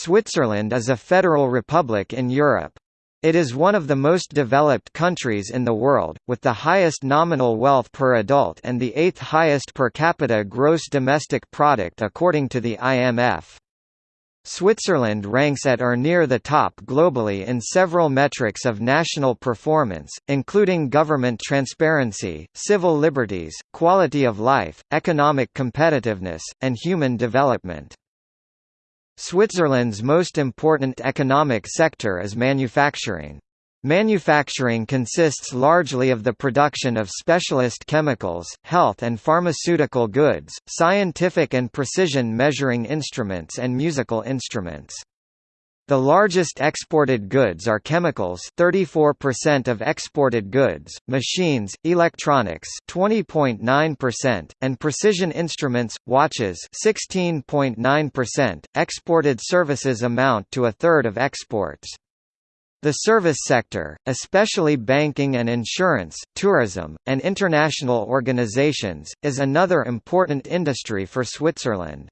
Switzerland is a federal republic in Europe. It is one of the most developed countries in the world, with the highest nominal wealth per adult and the eighth highest per capita gross domestic product according to the IMF. Switzerland ranks at or near the top globally in several metrics of national performance, including government transparency, civil liberties, quality of life, economic competitiveness, and human development. Switzerland's most important economic sector is manufacturing. Manufacturing consists largely of the production of specialist chemicals, health and pharmaceutical goods, scientific and precision measuring instruments and musical instruments. The largest exported goods are chemicals 34% of exported goods, machines, electronics 20.9%, and precision instruments, watches 16.9%. Exported services amount to a third of exports. The service sector, especially banking and insurance, tourism, and international organizations, is another important industry for Switzerland.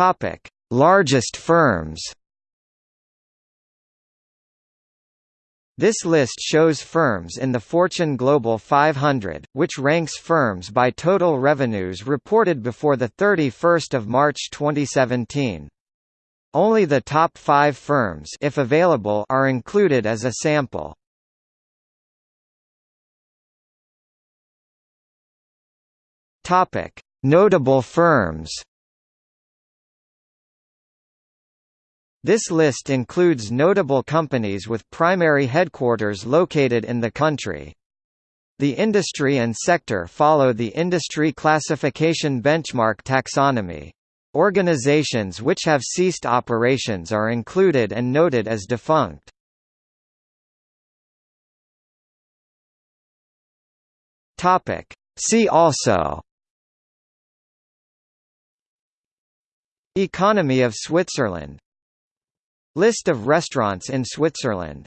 Topic: Largest firms. This list shows firms in the Fortune Global 500, which ranks firms by total revenues reported before 31 March 2017. Only the top five firms if available are included as a sample. Notable firms This list includes notable companies with primary headquarters located in the country. The industry and sector follow the industry classification benchmark taxonomy. Organizations which have ceased operations are included and noted as defunct. See also Economy of Switzerland List of restaurants in Switzerland